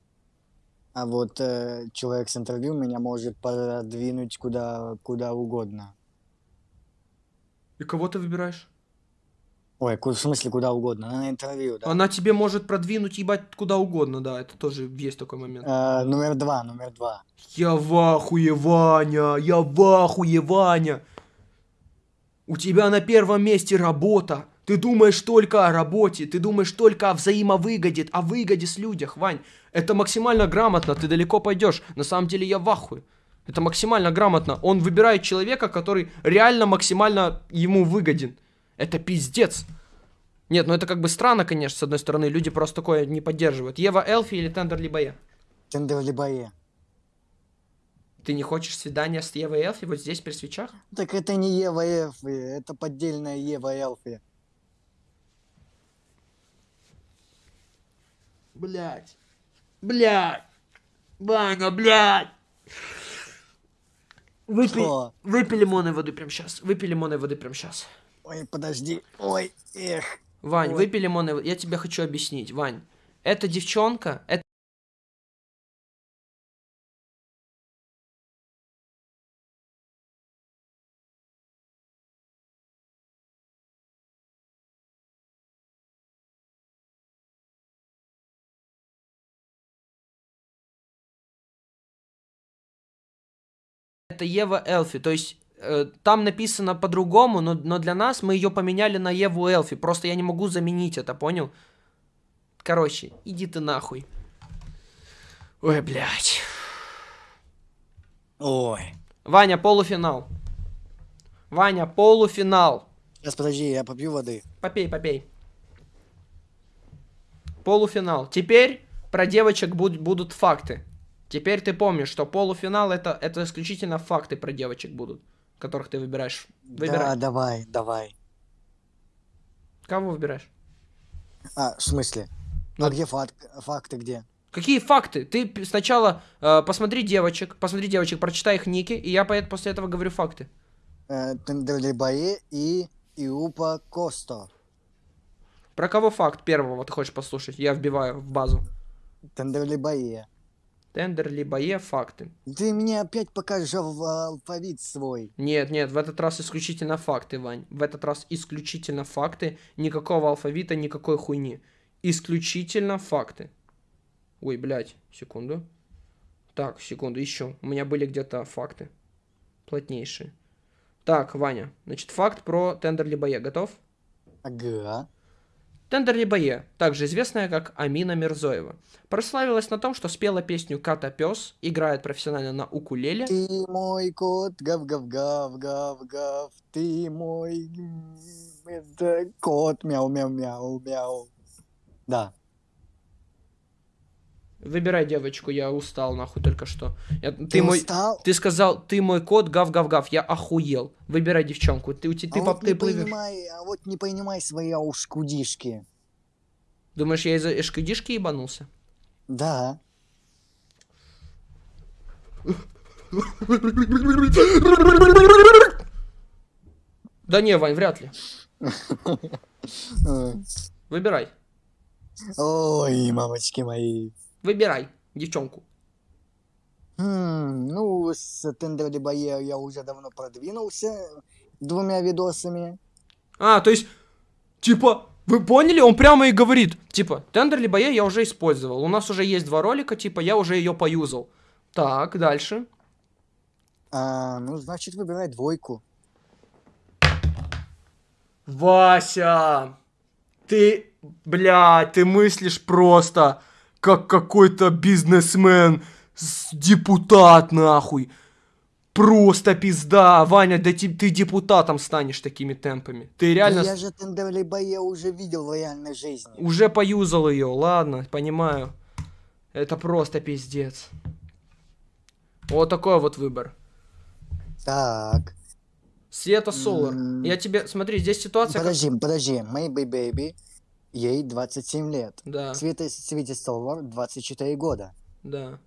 А вот э, человек с интервью меня может продвинуть куда, куда угодно. И кого ты выбираешь? Ой, в смысле куда угодно? На интервью, да. Она тебе может продвинуть, ебать, куда угодно, да, это тоже есть такой момент. Э, номер два, номер два. Я в ахуе, Ваня, я в ахуе, Ваня. У тебя на первом месте работа. Ты думаешь только о работе, ты думаешь только о взаимовыгоде, о выгоде с людях, Вань. Это максимально грамотно, ты далеко пойдешь. На самом деле я в ахуе. Это максимально грамотно. Он выбирает человека, который реально максимально ему выгоден. Это пиздец. Нет, ну это как бы странно, конечно, с одной стороны. Люди просто такое не поддерживают. Ева Элфи или Тендер Либае? Тендерлибае. Ты не хочешь свидания с Евой Элфи вот здесь при свечах? Так это не Ева Элфи, это поддельная Ева Элфи. Блять. Блять. Ваня, блять. Выпей, Что? выпей лимонной воды прямо сейчас. Выпей лимонной воды прямо сейчас. Ой, подожди. Ой, эх. Вань, Ой. выпей лимонной воды. Я тебе хочу объяснить, Вань. Эта девчонка, это... Это Ева Элфи, то есть там написано по-другому, но, но для нас мы ее поменяли на Еву Элфи. Просто я не могу заменить это, понял? Короче, иди ты нахуй. Ой, блядь. Ой. Ваня, полуфинал. Ваня, полуфинал. Сейчас, подожди, я попью воды. Попей, попей. Полуфинал. Теперь про девочек буд- будут факты. Теперь ты помнишь, что полуфинал это, это исключительно факты про девочек будут, которых ты выбираешь. Да, Выбирай. давай, давай. Кого выбираешь? А, в смысле? Ну, а где факт, факты где? Какие факты? Ты сначала э, посмотри девочек, посмотри девочек, прочитай их ники, и я после этого говорю факты. Э, и Иупа Косто. Про кого факт первого ты хочешь послушать? Я вбиваю в базу. Тендерлибае. Тендер либо Е факты. Ты мне опять покажешь ал- алфавит свой. Нет, нет, в этот раз исключительно факты, Вань. В этот раз исключительно факты. Никакого алфавита, никакой хуйни. Исключительно факты. Ой, блядь, секунду. Так, секунду, еще. У меня были где-то факты. Плотнейшие. Так, Ваня. Значит, факт про Тендер либо Е. Готов? Ага. Тендер либо Е, также известная как Амина Мирзоева, прославилась на том, что спела песню «Ката Пес», играет профессионально на укулеле, Ты мой кот, гав-гав-гав-гав-гав. Ты мой... Это кот, мяу-мяу-мяу-мяу. Да. Выбирай девочку, я устал нахуй только что. Я- ты, Ты мой, устал? ты сказал, ты мой кот, гав-гав-гав, я охуел. Выбирай девчонку, ты, ты, а поп- вот ты не плывешь. понимай, а вот не понимай свои ушкудишки. Думаешь, я из-за эшкадишки ебанулся? Да. Да не, Вань, вряд ли. Выбирай, Ой, мамочки мои. Выбирай девчонку. Хм, ну, с Тендерлибае я уже давно продвинулся двумя видосами. А, то есть, типа, вы поняли? Он прямо и говорит, типа, тендер либо я, уже использовал. У нас уже есть два ролика, типа, я уже ее поюзал. Так, дальше. А, ну, значит, выбирай двойку. Вася, ты, блядь, ты мыслишь просто как какой-то бизнесмен, депутат нахуй. Просто пизда, Ваня, да ти- ты депутатом станешь такими темпами. Ты Да реально я же Тендерлибае уже видел в реальной жизни. уже поюзал ее, ладно, понимаю. Это просто пиздец. Вот такой вот выбор. Так, Света Солар. М. Я тебе, смотри, здесь ситуация... как- подожди, подожди. Maybe Baby, ей 27 лет. Да, Света, Свете Солвар 24 года. да.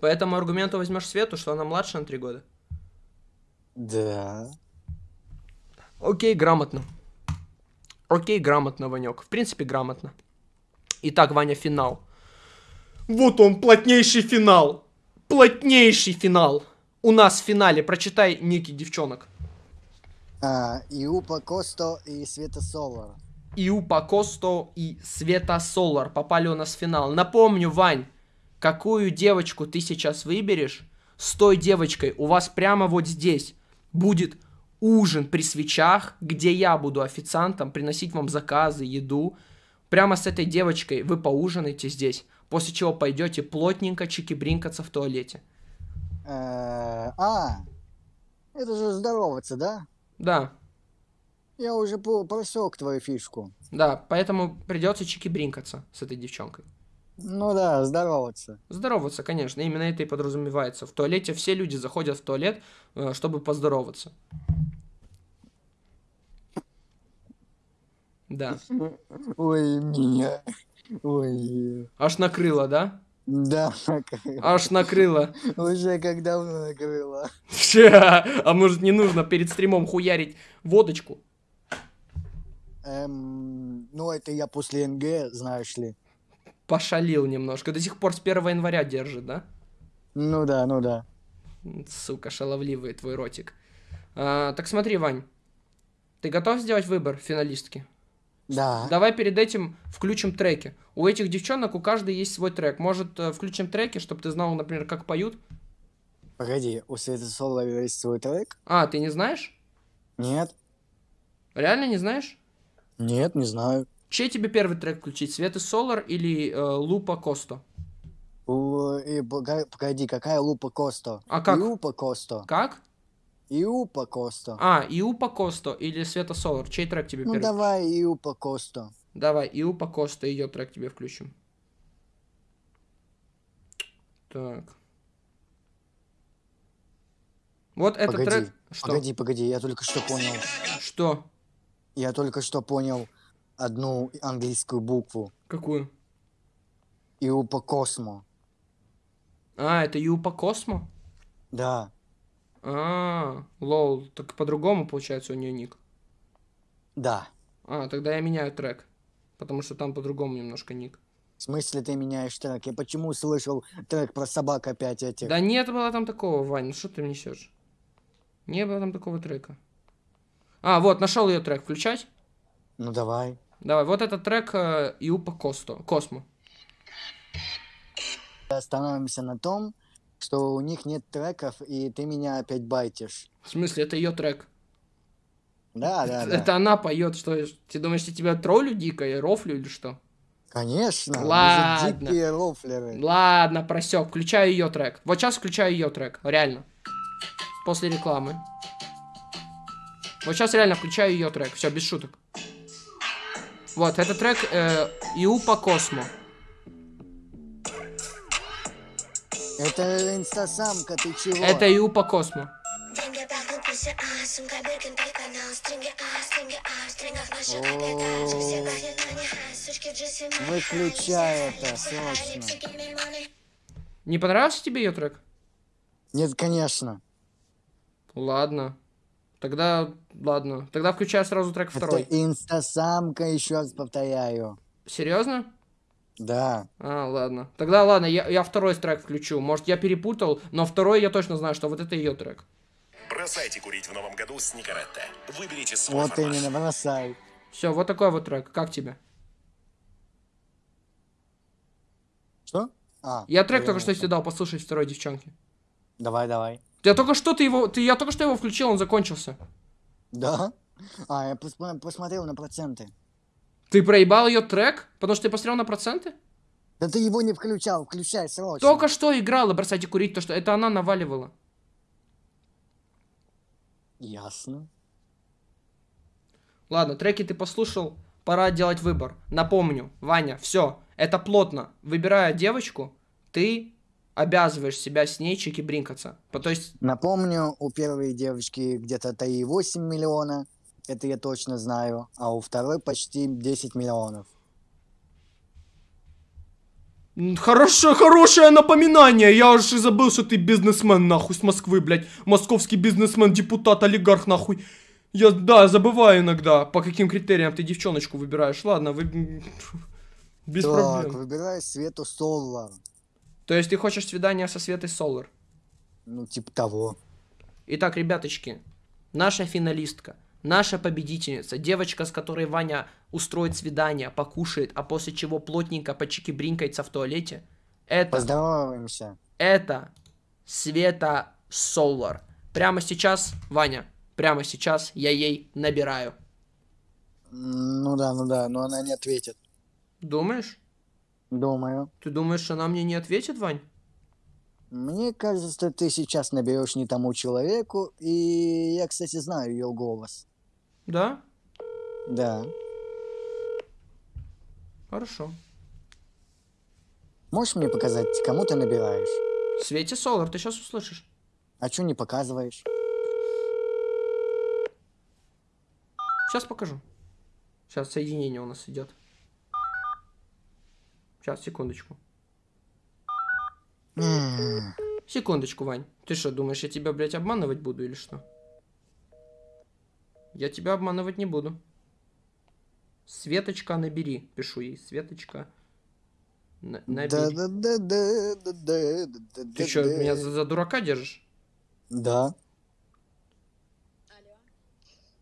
По этому аргументу возьмешь Свету, что она младше на 3 года. Да. Окей, грамотно. Окей, грамотно, Ванек. В принципе, грамотно. Итак, Ваня, финал. Вот он, плотнейший финал. Плотнейший финал. У нас в финале. Прочитай ники девчонок. А, Иупа Косто и Света Солар. Иупа Косто и Света Солар попали у нас в финал. Напомню, Вань, какую девочку ты сейчас выберешь, с той девочкой у вас прямо вот здесь будет ужин при свечах, где я буду официантом приносить вам заказы, еду. Прямо с этой девочкой вы поужинаете здесь, после чего пойдете плотненько чики-бринкаться в туалете. Э, А, это же здороваться, да? Да, Я уже просек твою фишку. да, поэтому придется чики-бринкаться с этой девчонкой. Ну да, здороваться. Здороваться, конечно, именно это и подразумевается. В туалете все люди заходят в туалет, э, чтобы поздороваться. Да. Ой, меня. Ой. Аж накрыло, да? Да, Аж накрыло. уже как давно накрыло. А может не нужно перед стримом хуярить водочку? Эм, ну, это я после НГ, знаешь ли. Пошалил немножко. До сих пор с 1 января держит, да? Ну да, ну да. Сука, шаловливый твой ротик. А, так смотри, Вань. Ты готов сделать выбор финалистки? Да. Давай перед этим включим треки. У этих девчонок у каждой есть свой трек. Может, э, включим треки, чтобы ты знал, например, как поют? Погоди, у Светы Солар есть свой трек? А, ты не знаешь? Нет? Реально не знаешь? Нет, не знаю. Чей тебе первый трек включить? Светы Солар или э, Лупа Косто? И погоди, какая Лупа Косто? А как? Иупа Косто. Как? Иупа Косто. А, Иупа Косто или Света Солар? Чей трек тебе Ну первый? давай Иупа Косто. Давай, Иупа Косто, ее трек тебе включим. Так. Вот этот Погоди, трек... Что? Погоди, погоди, я только что понял. Что? Я только что понял одну английскую букву. Какую? Иупа Космо. А, это Иупа Космо? Да. А, лол, так по-другому получается у нее ник. Да. А, тогда я меняю трек. Потому что там по-другому немножко ник. В смысле ты меняешь трек? Я почему слышал трек про собак опять этих? Да нет было там такого, Вань, ну что ты несешь? Не было там такого трека. А, вот, нашел ее трек. Включать? Ну давай. Давай, вот этот трек э, Иупа Косто. Космо. Остановимся на том, что у них нет треков, и ты меня опять байтишь. В смысле, это ее трек. Да, да, да. Это она поет, что ты думаешь, я тебя троллю дико, я рофлю или что? Конечно. Ладно. дикие рофлеры. Ладно, просек, включаю ее трек. Вот сейчас включаю ее трек, реально. После рекламы. Вот сейчас реально включаю ее трек, все, без шуток. Вот, это трек э, Иупа Космо. Это инстасамка, ты чего? Это Космо. В джинсы, мы Выключай это, срочно. Не понравился тебе ее трек? Нет, конечно. Ладно. Тогда, ладно. Тогда включаю сразу трек второй. Это инстасамка, еще раз повторяю. Серьезно? Да. А, ладно. Тогда ладно, я, я второй трек включу. Может, я перепутал, но второй я точно знаю, что вот это ее трек. Бросайте курить в новом году с Никаретте. Выберите свой Вот формат. именно, бросай. Все, вот такой вот трек. Как тебе? Что? А, Я трек только что тебе дал послушать второй девчонки. Давай, давай. Я только что ты его, ты, я только что его включил, он закончился. Да? А, я пос- посмотрел на проценты. Ты проебал ее трек, потому что ты посмотрел на проценты? Да ты его не включал, включай срочно. Только что играла бросайте курить, то что это она наваливала. Ясно. Ладно, треки ты послушал, пора делать выбор. Напомню, Ваня, все, это плотно. Выбирая девочку, ты обязываешь себя с ней чики-бринкаться. По- То есть, Напомню, у первой девочки где-то 3,8 миллиона. Это я точно знаю. А у второй почти 10 миллионов. хорошее, хорошее напоминание. Я аж и забыл, что ты бизнесмен, нахуй, с Москвы, блядь. Московский бизнесмен, депутат, олигарх, нахуй. Я, да, забываю иногда, по каким критериям ты девчоночку выбираешь. Ладно, вы... Без так, проблем. выбирай Свету Солар. То есть ты хочешь свидание со Светой Солар? Ну, типа того. Итак, ребяточки, наша финалистка, наша победительница, девочка, с которой Ваня устроит свидание, покушает, а после чего плотненько почики-бринкается в туалете, это, Поздороваемся. это Света Солар. Прямо сейчас, Ваня, прямо сейчас я ей набираю. Ну да, ну да, но она не ответит. Думаешь? Думаю. Ты думаешь, она мне не ответит, Вань? Мне кажется, ты сейчас наберешь не тому человеку, и я, кстати, знаю ее голос. Да? Да. Хорошо. Можешь мне показать, кому ты набираешь? Свете Солар, ты сейчас услышишь. А чё не показываешь? Сейчас покажу. Сейчас соединение у нас идет. Сейчас, секундочку. Секундочку, Вань. Ты что, думаешь, я тебя, блядь, обманывать буду или что? Я тебя обманывать не буду. Светочка, набери. Пишу ей. Светочка. на- набери. Да-да-да-да-да-да-да-да. Ты что, меня за, за дурака держишь? Да.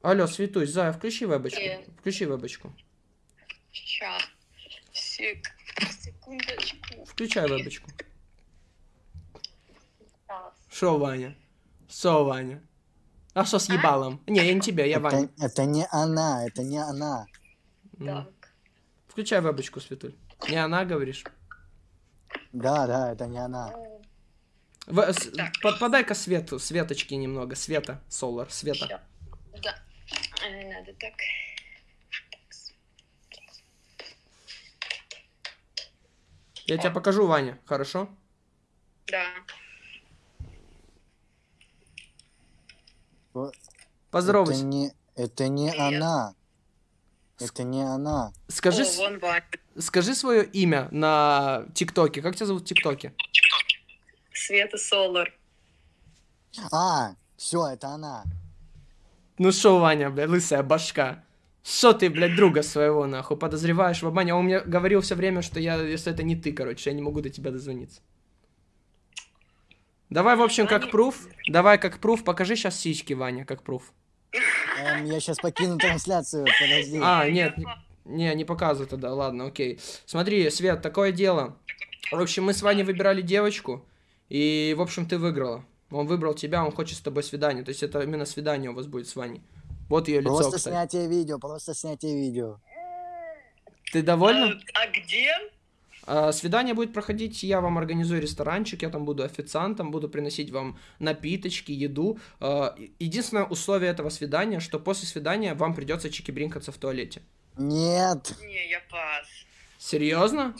Алло, Светусь, Зая, включи вебочку. Привет. Включи вебочку. Сек... Секундочку. Включай вебочку. Шо, Ваня? Шо, Ваня? А что с ебалом? Не, я не тебя, я Ваня. Это, это не она, это не она. Так. Включай вебочку, Светуль. Не она, говоришь? Да, да, это не она. В- с- по- Подай-ка свету, светочки немного. Света, Солар, Света. Да. Э, Надо так. Я тебе покажу, Ваня, хорошо? Да. Это Поздоровайся. не, это не Привет. она. Это не она. Скажи, О, вон Ваня. скажи свое имя на ТикТоке. Как тебя зовут в ТикТоке? Света Солар. А, все, это она. Ну шо, Ваня, блядь, лысая башка. Что ты, блядь, друга своего, нахуй, подозреваешь в обмане? А Он мне говорил все время, что я, если это не ты, короче, я не могу до тебя дозвониться. Давай, в общем, как пруф. Давай, как пруф, покажи сейчас сиськи, Ваня, как пруф. Эм, я сейчас покину трансляцию, подожди. А, нет, не- не, не показывай тогда, ладно, окей. Смотри, Свет, такое дело. В общем, мы с Ваней выбирали девочку, и, в общем, ты выиграла. Он выбрал тебя, он хочет с тобой свидание. То есть это именно свидание у вас будет с Ваней. Вот ее лицо, Просто кстати. снятие видео, просто снятие видео. Ты довольна? А где? А, свидание будет проходить, я вам организую ресторанчик, я там буду официантом, буду приносить вам напиточки, еду. А, единственное условие этого свидания, что после свидания вам придется чики-бринкаться в туалете. Нет, Не, я пас. Серьезно?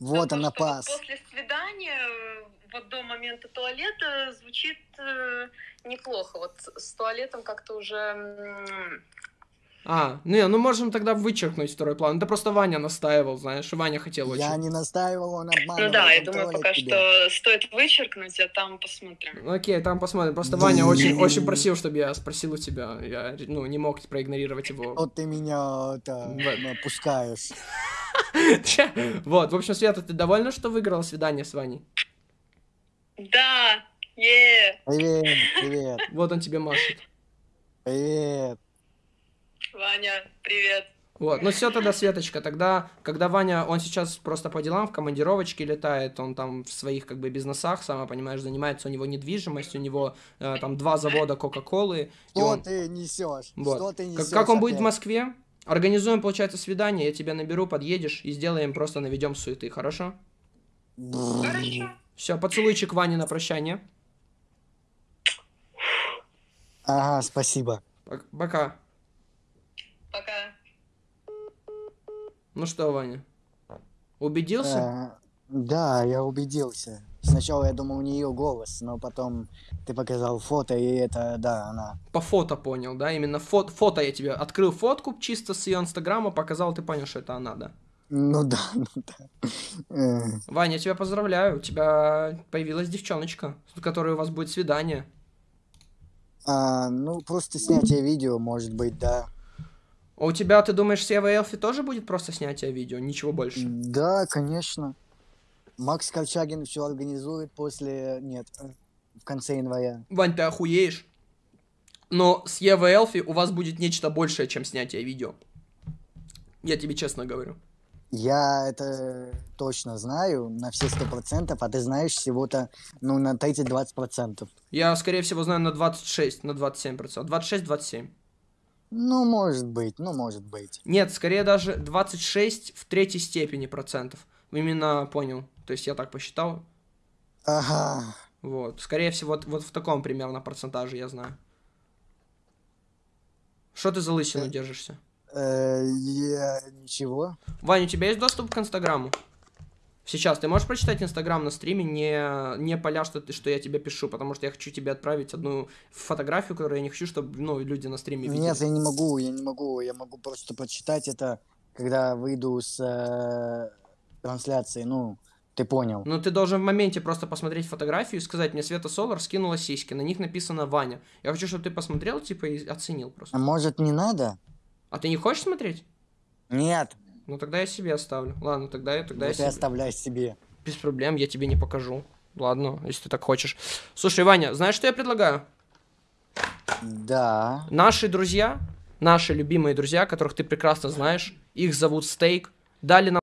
вот она пас. После свидания, э, вот до момента туалета звучит э, неплохо. Вот с- туалетом как-то уже... А, не, ну можем тогда вычеркнуть второй план. Это просто Ваня настаивал, знаешь, Ваня хотел очень. Я не настаивал, он обманывал. Ну да, я думаю, пока тебя. что стоит вычеркнуть, а там посмотрим. Ну, Окей, там посмотрим. Просто Ваня очень, очень просил, чтобы я спросил у тебя. Я, ну, не мог проигнорировать его. Вот ты меня это, опускаешь. Вот, в общем, Света, ты довольна, что выиграла свидание с Ваней? Да, е Привет, привет, Вот он тебе машет. привет. Ваня, привет. Вот, ну все тогда, Светочка, тогда, когда Ваня, он сейчас просто по делам в командировочке летает, он там в своих как бы бизнесах, сама понимаешь, занимается, у него недвижимость, у него э, там два завода Кока-Колы. и Что он- ты несешь? Вот. Что ты Как, несешь? как он будет в? Москве, организуем, получается, свидание, я тебя наберу, подъедешь и сделаем, просто наведем суеты, хорошо? Хорошо. Все, поцелуйчик Ване на прощание. Ага, спасибо. Пок- Пока. Пока. Ну что, Ваня? Убедился? Э, да, я убедился. Сначала я думал у нее голос, но потом ты показал фото, и это, да, она. По фото понял, да? Именно фото, фото я тебе открыл фотку чисто с ее инстаграма, показал, ты понял, что это она, да? Ну да, ну да. Э, Ваня, я тебя поздравляю, у тебя появилась девчоночка, с которой у вас будет свидание. А, ну, просто снятие видео, может быть, да. А у тебя, ты думаешь, с Евой Элфи тоже будет просто снятие видео, ничего больше? Да, конечно. Макс Корчагин все организует после... Нет, э, в конце января. Вань, ты охуеешь. Но с Евой Элфи у вас будет нечто большее, чем снятие видео. Я тебе честно говорю. Я это точно знаю на все сто процентов, а ты знаешь всего-то, ну, на 30-20 процентов. Я, скорее всего, знаю на 26, на 27 процентов. 26-27. Ну, может быть, ну, может быть. Нет, скорее даже 26 в третьей степени процентов. Именно понял. То есть я так посчитал. Ага. Вот. Скорее всего, вот, вот в таком примерно процентаже я знаю. Что ты за лысину Э. держишься? Э, я... Ничего. Вань, у тебя есть доступ к Инстаграму? Сейчас, ты можешь прочитать Инстаграм на стриме, не, не поля, что, ты, что я тебе пишу, потому что я хочу тебе отправить одну фотографию, которую я не хочу, чтобы ну, люди на стриме видели. Нет, я не могу, я не могу. Я могу просто прочитать это, когда выйду с э, трансляции. Ну, ты понял. Ну, ты должен в моменте просто посмотреть фотографию и сказать, мне Света Солар скинула сиськи, на них написано Ваня. Я хочу, чтобы ты посмотрел, типа, и оценил А просто. может, не надо? А ты не хочешь смотреть? Нет. Ну, тогда я себе оставлю. Ладно, тогда, я- тогда я Вот ты себе... оставляй себе. Без проблем, я тебе не покажу. Ладно, если ты так хочешь. Слушай, Ваня, знаешь, что я предлагаю? Да. Наши друзья, наши любимые друзья, которых ты прекрасно знаешь, их зовут Стейк, дали нам